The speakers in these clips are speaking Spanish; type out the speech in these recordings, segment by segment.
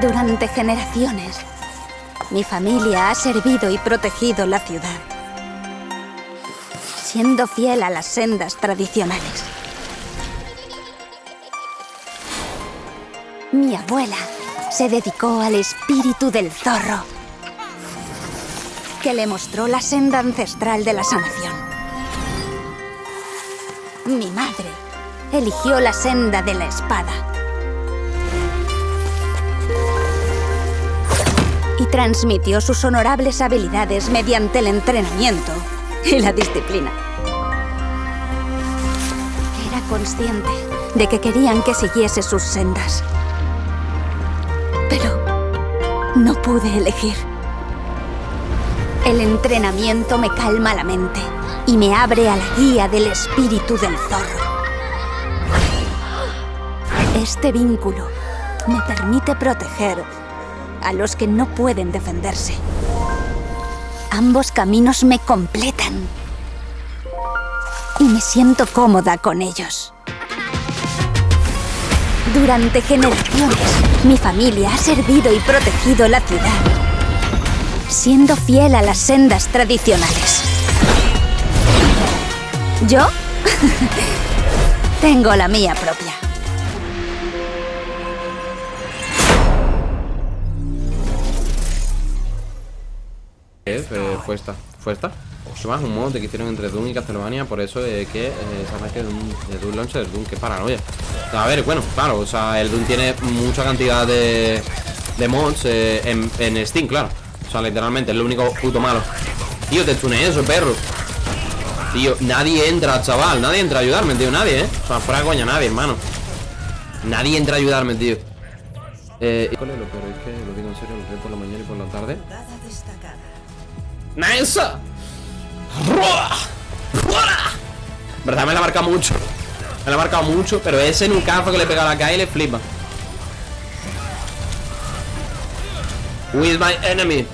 Durante generaciones, mi familia ha servido y protegido la ciudad, siendo fiel a las sendas tradicionales. Mi abuela se dedicó al espíritu del zorro, que le mostró la senda ancestral de la sanación. Mi madre eligió la senda de la espada. Transmitió sus honorables habilidades mediante el entrenamiento y la disciplina. Era consciente de que querían que siguiese sus sendas. Pero no pude elegir. El entrenamiento me calma la mente y me abre a la guía del espíritu del zorro. Este vínculo me permite proteger a los que no pueden defenderse. Ambos caminos me completan y me siento cómoda con ellos. Durante generaciones, mi familia ha servido y protegido la ciudad, siendo fiel a las sendas tradicionales. ¿Yo? Tengo la mía propia. Fue esta, fue esta. Es más un modo que hicieron entre Doom y Castlevania, por eso es que eh, se que de Doom, de Doom Launcher Doom, que paranoia. A ver, bueno, claro, o sea, el Doom tiene mucha cantidad de, de mods eh, en, en, Steam, claro. O sea, literalmente, es lo único puto malo. Tío, te tuneé eso, perro. Tío, nadie entra, chaval, nadie entra a ayudarme, tío, nadie, ¿eh? O sea, fuera coña, nadie, hermano. Nadie entra a ayudarme, tío. Eh, por la mañana y por la tarde. ¡Nice! ¿Verdad? Me la marca mucho Me la ha marcado mucho Pero ese nucazo que le pega a la calle le flipa is my enemy?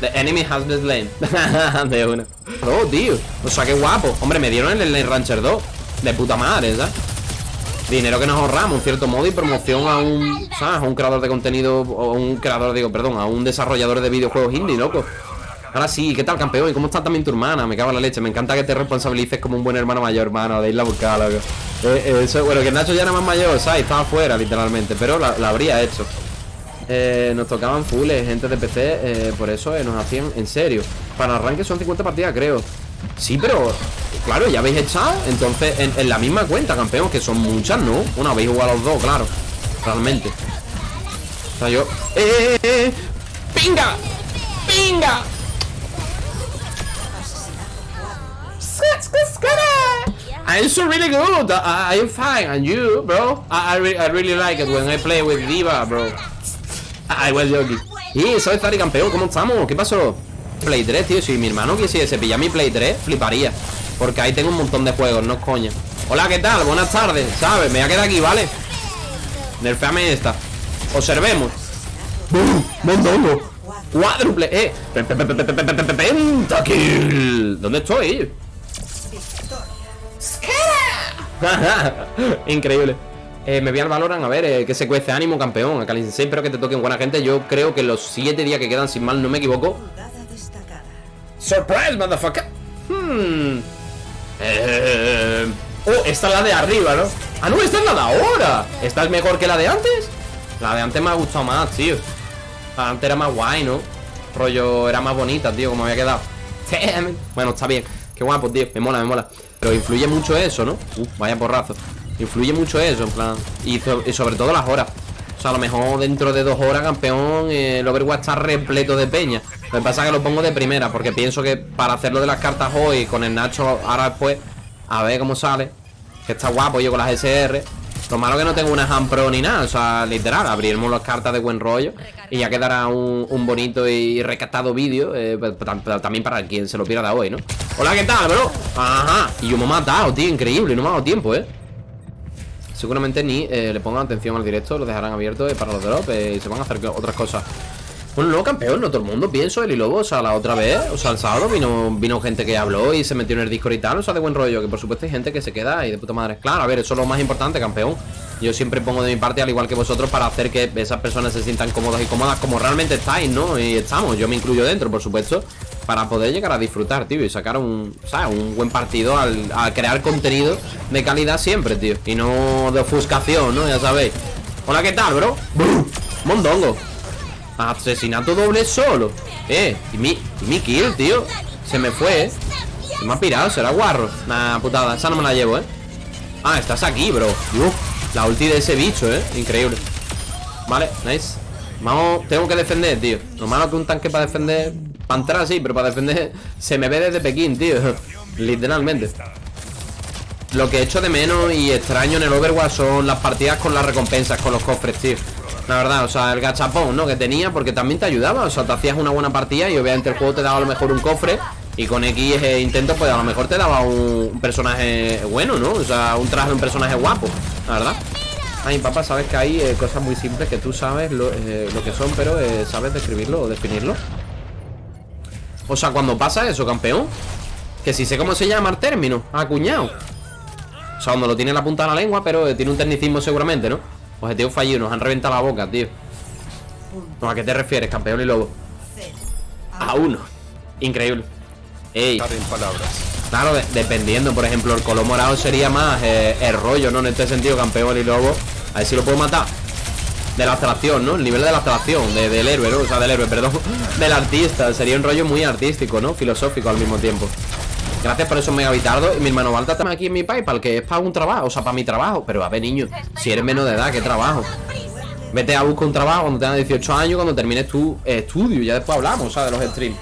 The enemy has been slain De una Oh, tío O sea, qué guapo Hombre, me dieron el Lane Rancher 2 De puta madre, ¿sabes? Dinero que nos ahorramos, en cierto modo Y promoción a un. A un creador de contenido O un creador, digo, perdón A un desarrollador de videojuegos indie, loco Ahora sí, ¿qué tal, campeón? ¿Y cómo está también tu hermana? Me cago en la leche. Me encanta que te responsabilices como un buen hermano mayor, hermano, de irla a buscar, loco. Eh, eh, eso, bueno, que Nacho ya era más mayor, ¿sabes? Estaba fuera, literalmente. Pero la, habría hecho. Eh, nos tocaban fulles, gente de PC, por eso nos hacían en serio. Para arranque son 50 partidas, creo. Sí, pero claro, ya habéis echado. Entonces, en, la misma cuenta, campeón, que son muchas, ¿no? Bueno, habéis jugado los dos, claro. Realmente. O yo. ¡Eh, eh, eh! ¡Pinga! ¡Pinga! I'm so really good. I, am fine. And you, bro? I, I, re I, really like it when I play with Diva, bro. I was joking. Y soy Zari campeón, ¿cómo estamos? ¿Qué pasó? Play 3, tío. Si mi hermano quisiese pillar mi Play 3, fliparía. Porque ahí tengo un montón de juegos, no coña. Hola, ¿qué tal? Buenas tardes, ¿sabes? Me voy a quedar aquí, ¿vale? Nerfeame esta. Observemos. ¡Bum! ¡Cuádruple! ¡Eh! ¡Pentakill! ¿Dónde estoy? Increíble. Eh, me voy al Valorant a ver eh, que se cuece ánimo, campeón. Acá espero que te toquen buena gente. Yo creo que los 7 días que quedan, sin mal, no me equivoco. Surprise, motherfucker. Hmm. Eh, oh, esta es la de arriba, ¿no? Ah, no, esta es la de ahora. ¿Esta es mejor que la de antes? La de antes me ha gustado más, tío. La de antes era más guay, ¿no? Rollo, era más bonita, tío, como había quedado. Bueno, está bien. Qué guapo, tío. Me mola, me mola. Pero influye mucho eso, ¿no? Uf, vaya porrazo. Influye mucho eso, en plan y, sobre todo las horas. O sea, a lo mejor dentro de dos horas, campeón El Overwatch está repleto de peña. Lo que pasa es que lo pongo de primera Porque pienso que para hacerlo de las cartas hoy Con el Nacho ahora después A ver cómo sale Que está guapo yo con las SR lo malo que no tengo una hand pro ni nada O sea, literal, abriremos las cartas de buen rollo Y ya quedará un, bonito y recatado vídeo eh, pues, También para quien se lo pierda hoy, ¿no? Hola, ¿qué tal, bro? Ajá Y yo me he matado, tío, increíble No me ha dado tiempo, ¿eh? Seguramente ni eh, le pongan atención al directo Lo dejarán abierto eh, para los drops Y se van a hacer otras cosas Bueno, no, campeón, no todo el mundo, pienso, el y lobo, o sea, la otra vez, o sea, el sábado vino, vino gente que habló y se metió en el Discord y tal, o sea, de buen rollo, que por supuesto hay gente que se queda y de puta madre. Claro, a ver, eso es lo más importante, campeón. Yo siempre pongo de mi parte, al igual que vosotros, para hacer que esas personas se sientan cómodas y cómodas como realmente estáis, ¿no? Y estamos, yo me incluyo dentro, por supuesto, para poder llegar a disfrutar, tío, y sacar un, ¿sabes? Un buen partido al, a crear contenido de calidad siempre, tío, y no de ofuscación, ¿no? Ya sabéis. Hola, ¿qué tal, bro? Mondongo. Asesinato doble solo Eh, y mi, y mi kill, tío Se me fue, eh Se me ha pirado, será guarro Nah, putada, esa no me la llevo, eh Ah, estás aquí, bro Uf, la ulti de ese bicho, eh. Increíble. Vale, nice. Vamos, tengo que defender, tío. Lo malo que un tanque para defender Para entrar sí, pero para defender Se me ve desde Pekín, tío. Literalmente. Lo que echo de menos y extraño en el Overwatch son las partidas con las recompensas, con los cofres, tío. La verdad, o sea, el gachapón, ¿no? Que tenía, porque también te ayudaba. O sea, te hacías una buena partida y obviamente el juego te daba a lo mejor un cofre Y con X eh, intento, pues a lo mejor te daba un personaje bueno, ¿no? O sea, un traje de un personaje guapo, la verdad. Ay, papá, sabes que hay eh, cosas muy simples que tú sabes lo, eh, lo que son, pero sabes describirlo o definirlo. O sea, cuando pasa eso, campeón Que si sé cómo se llama el término, acuñado. O sea, cuando lo tiene en la punta de la lengua, pero tiene un tecnicismo seguramente, ¿no? Objetivo fallido, nos han reventado la boca, tío. ¿A qué te refieres, campeón y lobo? A uno. Increíble. Ey Claro, dependiendo, por ejemplo, el color morado sería más eh, el rollo, ¿no? En este sentido, campeón y lobo A ver si lo puedo matar De la abstracción, ¿no? El nivel de la abstracción del héroe, ¿no? O sea, del héroe, perdón Del artista, sería un rollo muy artístico, ¿no? Filosófico al mismo tiempo Gracias por esos megabitardos Y mi hermano Balta está aquí en mi Paypal Que es para un trabajo, o sea, para mi trabajo Pero a ver, niño, si eres menos de edad, ¿qué trabajo? Vete a buscar un trabajo cuando tengas 18 años Cuando termines tu estudio Ya después hablamos, ¿sabes? De los streams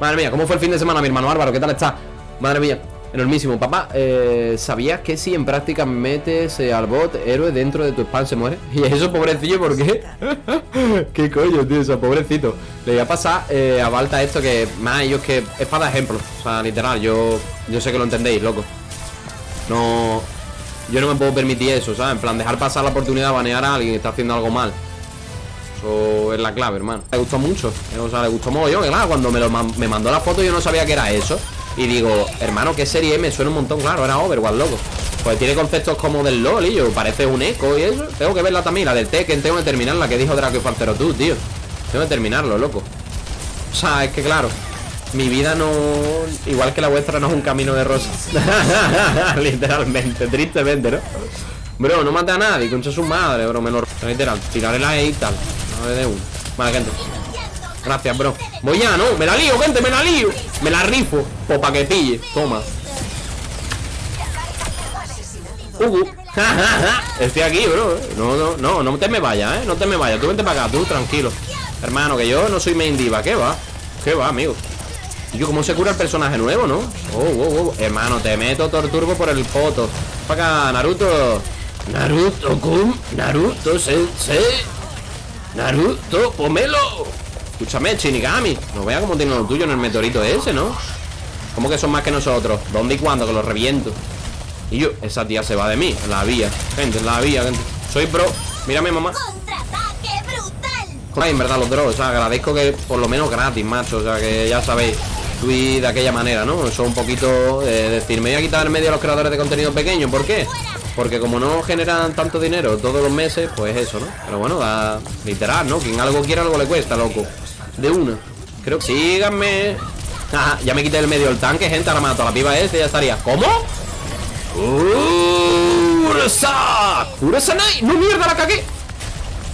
Madre mía, ¿cómo fue el fin de semana, mi hermano Álvaro? ¿Qué tal está? Madre mía Enormísimo, papá, eh, ¿sabías que si en práctica metes eh, al bot héroe dentro de tu spam se muere? Y eso, pobrecillo, ¿por qué? ¿Qué coño, tío? Eso, pobrecito Le voy a pasar eh, a Balta esto que más ellos que es para ejemplo O sea, literal, yo, yo sé que lo entendéis, loco No... Yo no me puedo permitir eso, ¿sabes? En plan, dejar pasar la oportunidad de banear a alguien que está haciendo algo mal Eso es la clave, hermano Le gustó mucho, o sea, le gustó Que claro, cuando me, me mandó la foto yo no sabía que era eso y digo, hermano, ¿qué serie me suena un montón? Claro, era Overwatch, loco. Pues tiene conceptos como del LOL y yo Parece un eco y eso. Tengo que verla también, la del Tekken Tengo que terminarla, que dijo Draco y Fantero tú, tío. Tengo que terminarlo, loco. O sea, es que claro Mi vida no... Igual que la vuestra no es un camino de rosas. Literalmente, tristemente, ¿no? Bro, no mate a nadie, concha su madre, bro Me lo... Literal, tiraré la E y tal. Ver de uno Vale, gente. Gracias, bro. Voy ya, ¿no? Me la lío, gente, me la lío Me la rifo O pa' que pille Toma. Uh, Estoy aquí, bro No, no, no No te me vayas, ¿eh? No te me vayas. Tú vente para acá, tú, tranquilo. Hermano, que yo no soy main diva. ¿Qué va? ¿Qué va, amigo? Y yo, ¿cómo se cura el personaje nuevo, no? Oh, oh, oh. Hermano, te meto torturbo por el foto Para Naruto. Naruto, cum. Naruto, sensei Naruto, pomelo Escúchame, Shinigami No vea cómo tiene lo tuyo en el meteorito ese, ¿no? ¿Cómo que son más que nosotros? ¿Dónde y cuándo? Que los reviento Y yo, esa tía se va de mí La vía, gente, la vía, gente Soy pro, mírame mamá Ay, en verdad los drones, o sea, agradezco que por lo menos gratis, macho O sea, que ya sabéis Tweet de aquella manera, ¿no? Eso un poquito eh, decir, me voy a quitar en medio a los creadores de contenido pequeños ¿Por qué? Porque como no generan tanto dinero todos los meses, pues eso, ¿no? Pero bueno, da literal, ¿no? Quien algo quiere, algo le cuesta, loco de una Creo que síganme Ya me quité el medio del tanque, gente Ahora mato a la piba este ya estaría ¿Cómo? ¡Ursa! ¡Ursa ¡No, mierda, la cagué!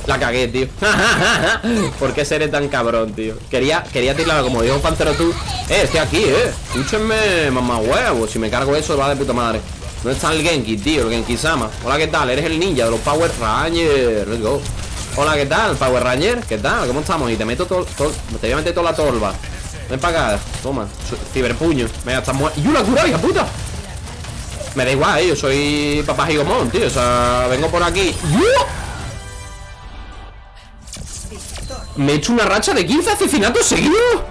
La cagué, tío ¿Por qué seré tan cabrón, tío? Quería, quería tirarla como dijo Pantero tú Eh, estoy aquí, eh Escúchenme, mamá huevo Si me cargo eso, va de puta madre ¿Dónde está el Genki, tío? El Genki-sama Hola, ¿qué tal? Eres el ninja de los Power Rangers Let's go Hola, ¿qué tal? Power Ranger, ¿qué tal? ¿Cómo estamos? Y te meto todo, te voy a meter toda la torba Ven para acá, toma Ciberpuño, venga, estás muerto ¡Y una cura, hija puta! Me da igual, eh, yo soy papá gigomón, tío O sea, vengo por aquí Me he hecho una racha de 15 asesinatos seguidos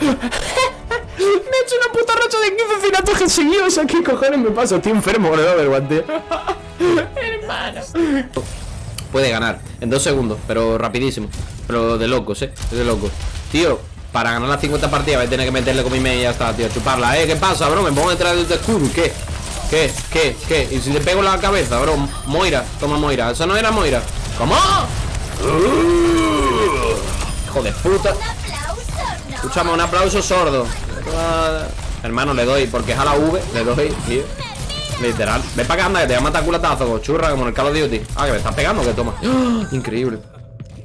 Me he hecho una puta racha de 15 asesinatos seguidos O sea, ¿qué cojones me pasa? Estoy enfermo, ¿no? tío Hermano puede ganar En dos segundos, pero rapidísimo Pero de locos, eh, de locos Tío, para ganar las 50 partidas Voy a tener que meterle con mi main y ya está, tío Chuparla, eh, ¿qué pasa, bro? Me pongo detrás del escudo, ¿qué? ¿Qué? ¿Qué? ¿Qué? ¿Y si le pego la cabeza, bro? Moira, toma Moira Eso no era Moira ¿Cómo? Hijo de puta Escúchame, un aplauso sordo Hermano, le doy, porque es a la V Le doy, tío Literal Ven para acá, anda, que te voy a matar culatazo Churra, como el Call of Duty Ah, que me estás pegando, que toma. Increíble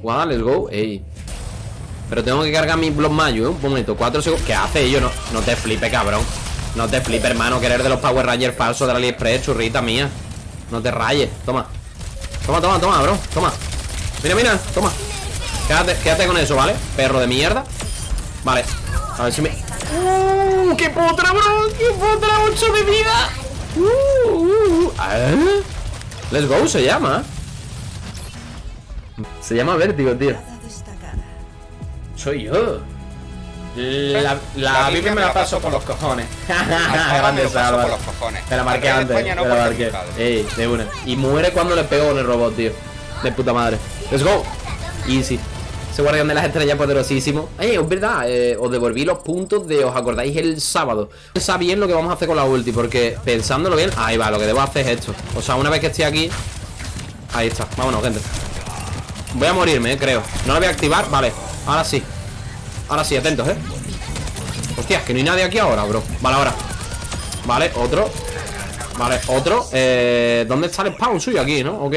Guau, let's go Ey Pero tengo que cargar mi Blood Mayo, ¿eh? Un momento, cuatro segundos ¿Qué hace yo? No, no te flipe, cabrón No te flipe, hermano Querer de los Power Rangers falsos de la AliExpress Churrita mía No te rayes Toma Toma, toma, toma, bro Toma Mira, mira Toma Quédate, quédate con eso, ¿vale? Perro de mierda Vale A ver si me... ¡Uh! ¡Qué potra, bro! ¡Qué potra! ¡8 de vida! ¡Uh! uh, uh. ¿Eh? Let's go se llama. Se llama Vértigo, tío. Soy yo. La, la Biblia me la paso por los cojones. Grande paso por los cojones. Te la marqué antes Te la marqué. Ey, de una. Y muere cuando le pego con el robot, tío. De puta madre. Let's go. Easy ese guardián de las estrellas poderosísimo. Eh, es verdad, eh, os devolví los puntos de ¿Os acordáis el sábado? Pensá bien lo que vamos a hacer con la ulti Porque pensándolo bien, ahí va, lo que debo hacer es esto. O sea, una vez que esté aquí Ahí está, vámonos, gente. Voy a morirme, eh, creo. No lo voy a activar, vale, ahora sí. Ahora sí, atentos, eh. Hostias, que no hay nadie aquí ahora, bro. Vale, ahora. Vale, otro. Vale, otro. Eh, ¿Dónde está el spawn suyo? Aquí, ¿no? Ok